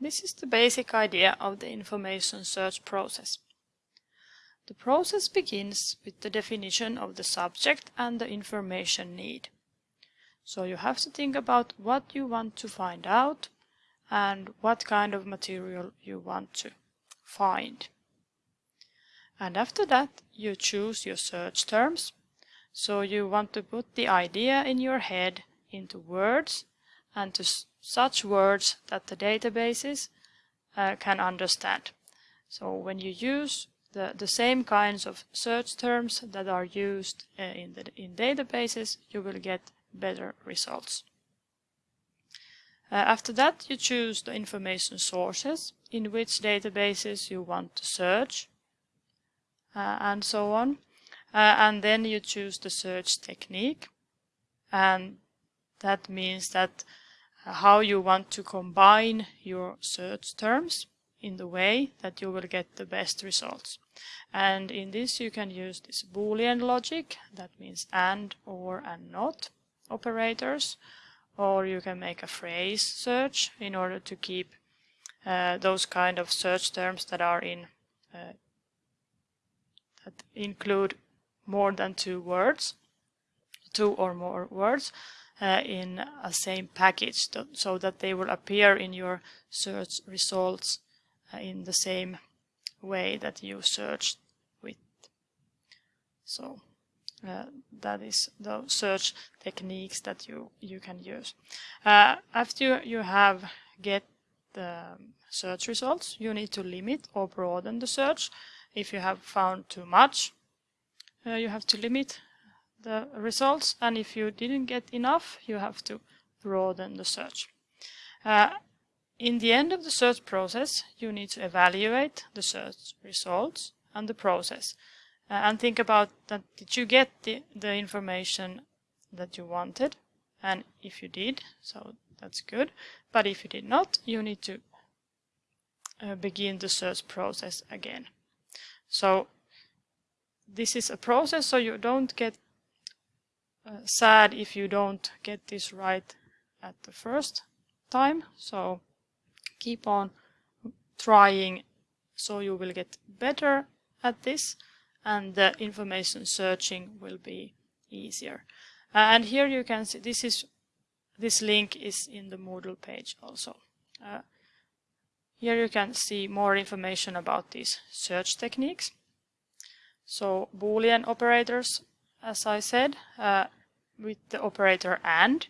This is the basic idea of the information search process. The process begins with the definition of the subject and the information need. So you have to think about what you want to find out and what kind of material you want to find. And after that you choose your search terms. So you want to put the idea in your head into words and to such words that the databases uh, can understand. So when you use the, the same kinds of search terms that are used uh, in, the, in databases, you will get better results. Uh, after that, you choose the information sources in which databases you want to search uh, and so on. Uh, and then you choose the search technique. And that means that how you want to combine your search terms in the way that you will get the best results. And in this you can use this boolean logic, that means and, or, and not operators, or you can make a phrase search in order to keep uh, those kind of search terms that are in uh, that include more than two words, two or more words, uh, in a same package so that they will appear in your search results uh, in the same way that you searched with. So uh, that is the search techniques that you you can use. Uh, after you have get the search results, you need to limit or broaden the search. If you have found too much, uh, you have to limit the results, and if you didn't get enough, you have to broaden the search. Uh, in the end of the search process, you need to evaluate the search results and the process uh, and think about that did you get the, the information that you wanted? And if you did so that's good. But if you did not you need to uh, begin the search process again. So this is a process so you don't get uh, sad if you don't get this right at the first time so keep on trying so you will get better at this and the information searching will be easier. Uh, and here you can see this is this link is in the Moodle page also. Uh, here you can see more information about these search techniques. So Boolean operators, as I said, uh, with the operator AND,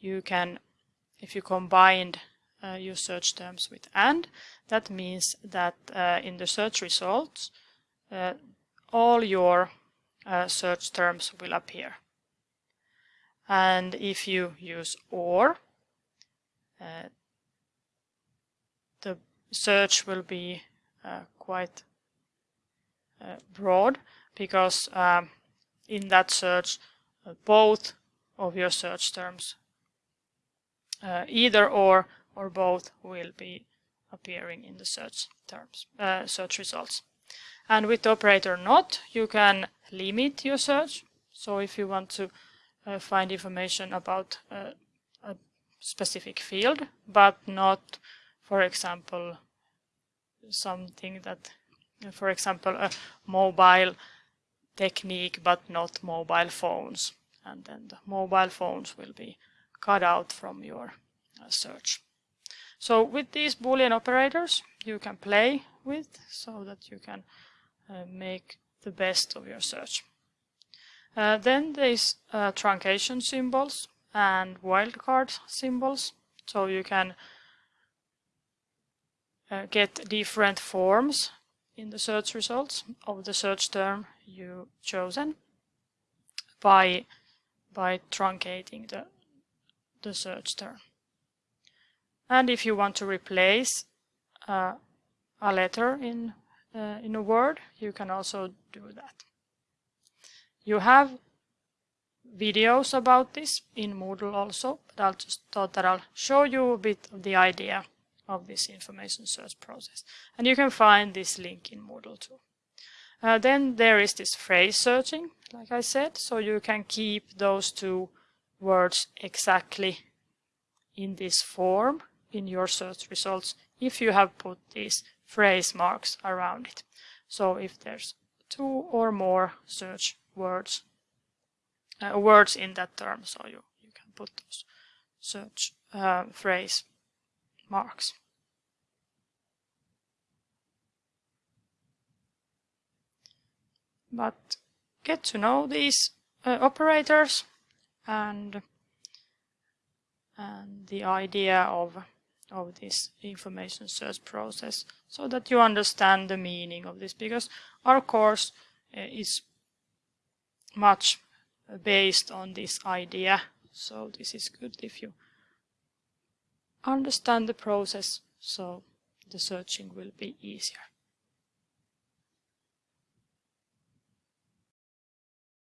you can, if you combined uh, your search terms with AND, that means that uh, in the search results, uh, all your uh, search terms will appear. And if you use OR, uh, the search will be quite broad because um, in that search uh, both of your search terms uh, either or or both will be appearing in the search terms search results. And with the operator not, you can limit your search. So if you want to uh, find information about uh, a specific field, but not, for example, something that, for example, a mobile technique, but not mobile phones. And then the mobile phones will be cut out from your uh, search. So with these Boolean operators, you can play with so that you can uh, make the best of your search. Uh, then there's uh, truncation symbols and wildcard symbols, so you can uh, get different forms in the search results of the search term you chosen by by truncating the the search term. And if you want to replace uh, a letter in uh, in a word, you can also do that. You have videos about this in Moodle also, but I'll just thought that I'll show you a bit of the idea of this information search process. And you can find this link in Moodle too. Uh, then there is this phrase searching, like I said, so you can keep those two words exactly in this form in your search results if you have put these phrase marks around it. So if there's two or more search words uh, words in that term, so you, you can put those search uh, phrase marks. But get to know these uh, operators and and the idea of of this information search process so that you understand the meaning of this because our course uh, is much based on this idea so this is good if you understand the process so the searching will be easier.